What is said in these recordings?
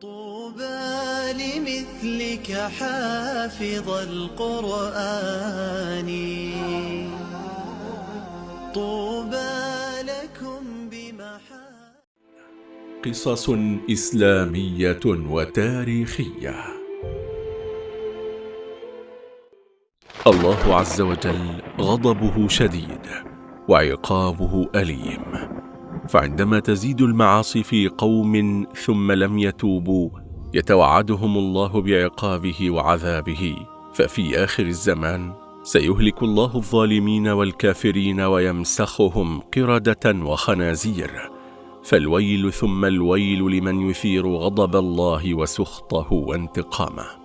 طوبى لمثلك حافظ القرآن. طوبى لكم بمحا قصص إسلامية وتاريخية. الله عز وجل غضبه شديد وعقابه أليم. فعندما تزيد المعاصي في قوم ثم لم يتوبوا يتوعدهم الله بعقابه وعذابه. ففي آخر الزمان سيهلك الله الظالمين والكافرين ويمسخهم قردة وخنازير. فالويل ثم الويل لمن يثير غضب الله وسخطه وانتقامه.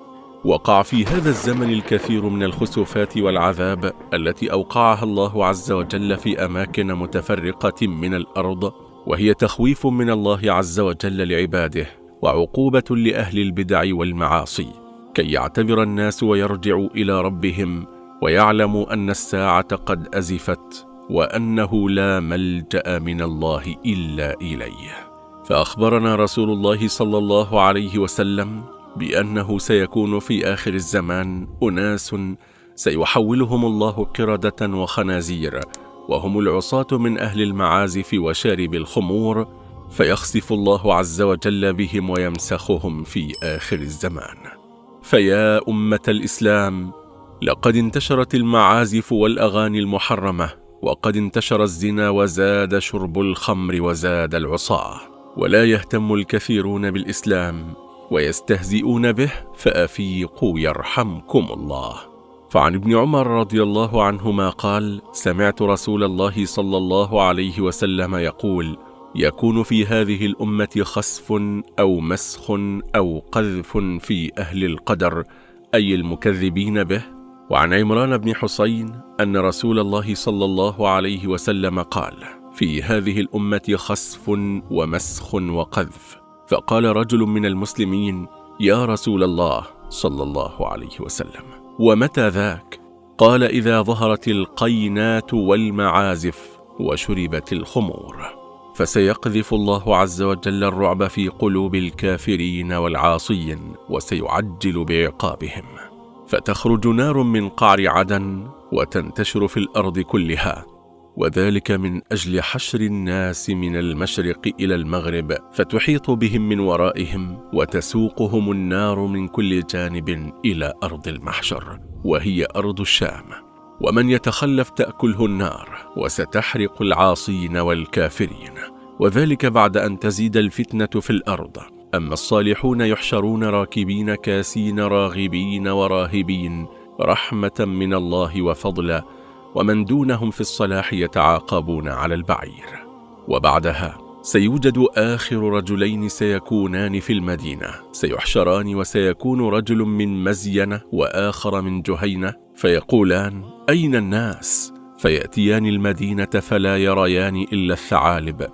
وقع في هذا الزمن الكثير من الخسوفات والعذاب التي أوقعها الله عز وجل في أماكن متفرقة من الأرض وهي تخويف من الله عز وجل لعباده وعقوبة لأهل البدع والمعاصي كي يعتبر الناس ويرجعوا إلى ربهم ويعلموا أن الساعة قد أزفت وأنه لا ملجأ من الله إلا إليه. فأخبرنا رسول الله صلى الله عليه وسلم بأنه سيكون في آخر الزمان أناس سيحولهم الله قردة وخنازير وهم العصاة من أهل المعازف وشارب الخمور فيخسف الله عز وجل بهم ويمسخهم في آخر الزمان. فيا أمة الإسلام لقد انتشرت المعازف والأغاني المحرمة وقد انتشر الزنا وزاد شرب الخمر وزاد العصاة ولا يهتم الكثيرون بالإسلام ويستهزئون به فأفيقوا يرحمكم الله. فعن ابن عمر رضي الله عنهما قال سمعت رسول الله صلى الله عليه وسلم يقول يكون في هذه الأمة خسف أو مسخ أو قذف في أهل القدر أي المكذبين به. وعن عمران بن حسين أن رسول الله صلى الله عليه وسلم قال في هذه الأمة خسف ومسخ وقذف. فقال رجل من المسلمين يا رسول الله صلى الله عليه وسلم ومتى ذاك؟ قال إذا ظهرت القينات والمعازف وشربت الخمور. فسيقذف الله عز وجل الرعب في قلوب الكافرين والعاصين وسيعجل بعقابهم. فتخرج نار من قعر عدن وتنتشر في الأرض كلها. وذلك من أجل حشر الناس من المشرق إلى المغرب فتحيط بهم من ورائهم وتسوقهم النار من كل جانب إلى أرض المحشر وهي أرض الشام. ومن يتخلف تأكله النار وستحرق العاصين والكافرين. وذلك بعد أن تزيد الفتنة في الأرض. أما الصالحون يحشرون راكبين كاسين راغبين وراهبين رحمة من الله وفضلا ومن دونهم في الصلاح يتعاقبون على البعير. وبعدها سيوجد آخر رجلين سيكونان في المدينة. سيحشران وسيكون رجل من مزينة وآخر من جهينة فيقولان أين الناس؟ فيأتيان المدينة فلا يريان إلا الثعالب.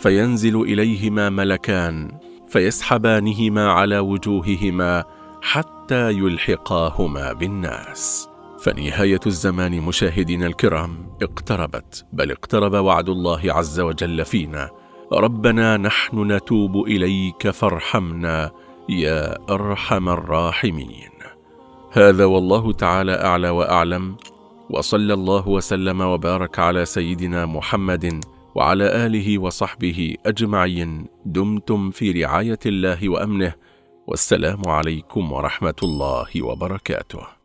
فينزل إليهما ملكان فيسحبانهما على وجوههما حتى يلحقاهما بالناس. فنهاية الزمان مشاهدينا الكرام اقتربت بل اقترب وعد الله عز وجل فينا. ربنا نحن نتوب إليك فارحمنا يا أرحم الراحمين. هذا والله تعالى أعلى وأعلم. وصلى الله وسلم وبارك على سيدنا محمد وعلى آله وصحبه أجمعين. دمتم في رعاية الله وأمنه. والسلام عليكم ورحمة الله وبركاته.